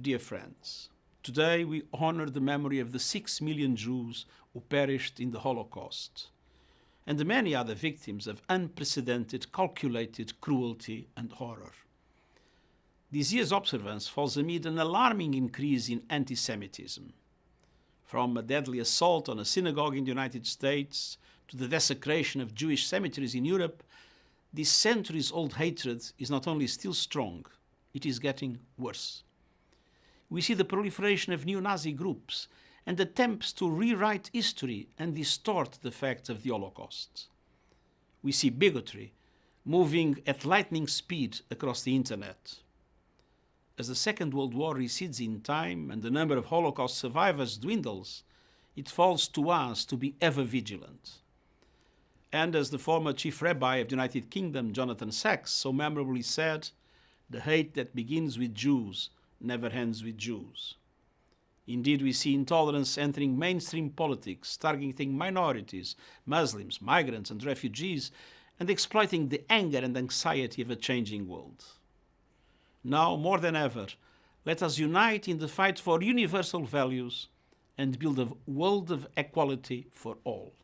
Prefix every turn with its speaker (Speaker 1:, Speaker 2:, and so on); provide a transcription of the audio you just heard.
Speaker 1: Dear friends, today we honor the memory of the six million Jews who perished in the Holocaust and the many other victims of unprecedented, calculated cruelty and horror. This year's observance falls amid an alarming increase in anti-Semitism. From a deadly assault on a synagogue in the United States to the desecration of Jewish cemeteries in Europe, this centuries-old hatred is not only still strong, it is getting worse we see the proliferation of neo-Nazi groups and attempts to rewrite history and distort the facts of the Holocaust. We see bigotry moving at lightning speed across the internet. As the Second World War recedes in time and the number of Holocaust survivors dwindles, it falls to us to be ever vigilant. And as the former chief rabbi of the United Kingdom, Jonathan Sacks, so memorably said, the hate that begins with Jews never ends with Jews. Indeed, we see intolerance entering mainstream politics, targeting minorities, Muslims, migrants and refugees, and exploiting the anger and anxiety of a changing world. Now, more than ever, let us unite in the fight for universal values and build a world of equality for all.